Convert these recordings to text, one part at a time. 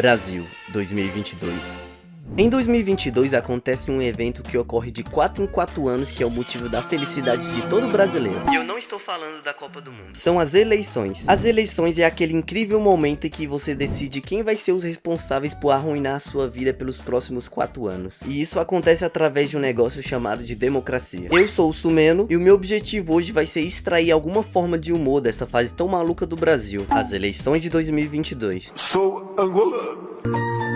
Brasil 2022 em 2022 acontece um evento que ocorre de 4 em 4 anos que é o motivo da felicidade de todo brasileiro. E eu não estou falando da Copa do Mundo. São as eleições. As eleições é aquele incrível momento em que você decide quem vai ser os responsáveis por arruinar a sua vida pelos próximos 4 anos. E isso acontece através de um negócio chamado de democracia. Eu sou o Sumeno e o meu objetivo hoje vai ser extrair alguma forma de humor dessa fase tão maluca do Brasil. As eleições de 2022. Sou angolano.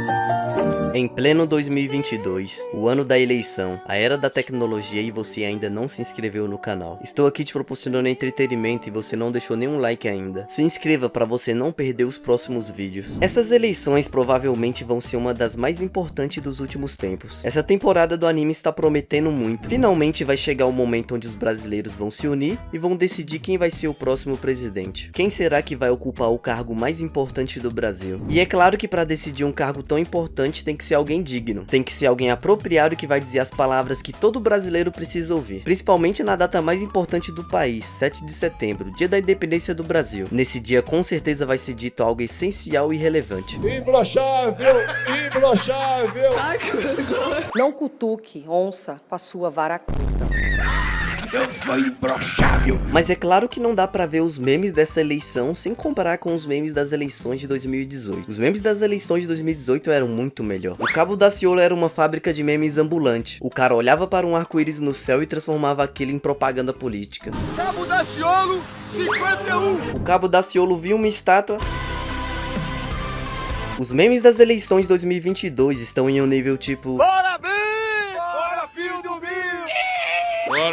Em pleno 2022, o ano da eleição, a era da tecnologia e você ainda não se inscreveu no canal. Estou aqui te proporcionando entretenimento e você não deixou nenhum like ainda. Se inscreva para você não perder os próximos vídeos. Essas eleições provavelmente vão ser uma das mais importantes dos últimos tempos. Essa temporada do anime está prometendo muito. Finalmente vai chegar o momento onde os brasileiros vão se unir e vão decidir quem vai ser o próximo presidente. Quem será que vai ocupar o cargo mais importante do Brasil? E é claro que para decidir um cargo tão importante tem que que ser alguém digno. Tem que ser alguém apropriado que vai dizer as palavras que todo brasileiro precisa ouvir. Principalmente na data mais importante do país, 7 de setembro, dia da independência do Brasil. Nesse dia com certeza vai ser dito algo essencial e relevante. Imbrochável! Imbrochável! Ai, que vergonha! Não cutuque onça com a sua vara curta. Eu sou imbrochável. Mas é claro que não dá pra ver os memes dessa eleição sem comparar com os memes das eleições de 2018. Os memes das eleições de 2018 eram muito melhor. O Cabo da Ciolo era uma fábrica de memes ambulante. O cara olhava para um arco-íris no céu e transformava aquilo em propaganda política. Cabo da Ciolo 51. O Cabo da Ciolo viu uma estátua os memes das eleições de 2022 estão em um nível tipo... Bora, bem! Bora, filho do Bill!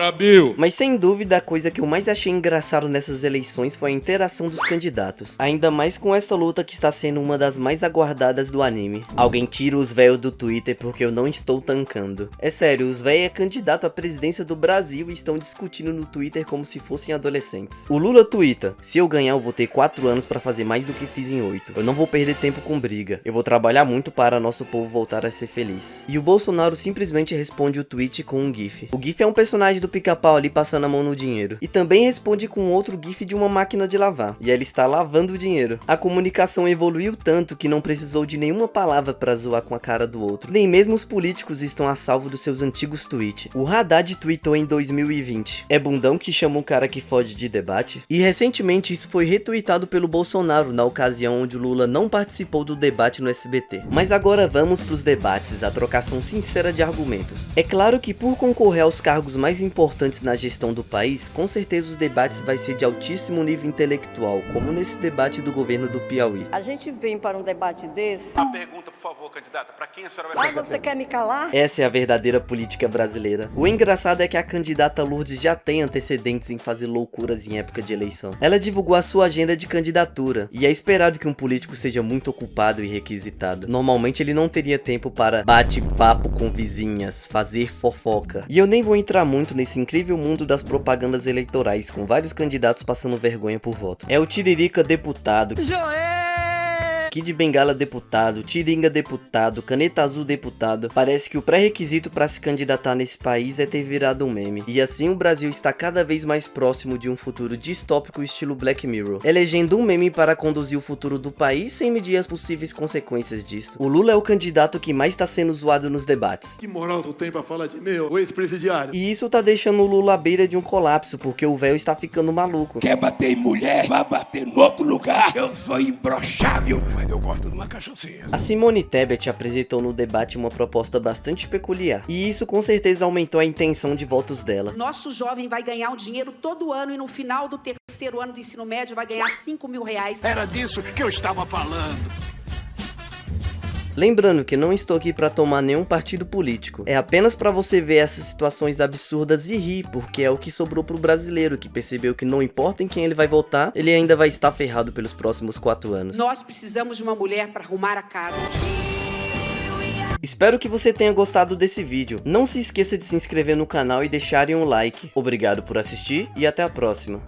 Bill! Mas sem dúvida a coisa que eu mais achei engraçado nessas eleições foi a interação dos candidatos. Ainda mais com essa luta que está sendo uma das mais aguardadas do anime. Alguém tira os véus do Twitter porque eu não estou tancando. É sério, os véus é candidato à presidência do Brasil e estão discutindo no Twitter como se fossem adolescentes. O Lula twitta, se eu ganhar eu vou ter 4 anos para fazer mais do que fiz em 8. Eu não vou perder tempo com briga. Eu vou trabalhar muito para nosso povo voltar a ser feliz. E o Bolsonaro simplesmente responde o tweet com um gif. O gif é um personagem do pica-pau ali passando a mão no dinheiro. E também responde com outro gif de uma máquina de lavar. E ele está lavando o dinheiro. A comunicação evoluiu tanto que não precisou de nenhuma palavra para zoar com a cara do outro. Nem mesmo os políticos estão a salvo dos seus antigos tweets. O Haddad tweetou em 2020. É bundão que chama um cara que foge de debate? E recentemente isso foi retweetado pelo Bolsonaro na ocasião onde Lula não participou do debate no SBT. Mas agora vamos para os debates, a trocação sincera de argumentos. É claro que por concorrer aos cargos mais mais importantes na gestão do país, com certeza os debates vai ser de altíssimo nível intelectual, como nesse debate do governo do Piauí. A gente vem para um debate desse... A pergunta, por favor, candidata, para quem a senhora vai fazer? Ah, você quer me calar? Essa é a verdadeira política brasileira. O engraçado é que a candidata Lourdes já tem antecedentes em fazer loucuras em época de eleição. Ela divulgou a sua agenda de candidatura, e é esperado que um político seja muito ocupado e requisitado. Normalmente ele não teria tempo para bate-papo com vizinhas, fazer fofoca. E eu nem vou entrar muito muito nesse incrível mundo das propagandas eleitorais, com vários candidatos passando vergonha por voto. É o Tiririca deputado. Joel! Kid Bengala deputado, Tiringa deputado, Caneta Azul deputado. Parece que o pré-requisito para se candidatar nesse país é ter virado um meme. E assim o Brasil está cada vez mais próximo de um futuro distópico estilo Black Mirror, elegendo um meme para conduzir o futuro do país sem medir as possíveis consequências disso. O Lula é o candidato que mais está sendo zoado nos debates. Que moral tu tem pra falar de meu, o ex-presidiário? E isso tá deixando o Lula à beira de um colapso, porque o véu está ficando maluco. Quer bater em mulher? Vai bater no outro lugar. Eu sou imbrochável mas eu gosto de uma cachaçinha. A Simone Tebet apresentou no debate uma proposta bastante peculiar, e isso com certeza aumentou a intenção de votos dela. Nosso jovem vai ganhar um dinheiro todo ano e no final do terceiro ano do ensino médio vai ganhar 5 mil reais. Era disso que eu estava falando. Lembrando que não estou aqui para tomar nenhum partido político, é apenas para você ver essas situações absurdas e rir, porque é o que sobrou pro brasileiro, que percebeu que não importa em quem ele vai votar, ele ainda vai estar ferrado pelos próximos quatro anos. Nós precisamos de uma mulher para arrumar a casa. Espero que você tenha gostado desse vídeo. Não se esqueça de se inscrever no canal e deixarem um like. Obrigado por assistir e até a próxima.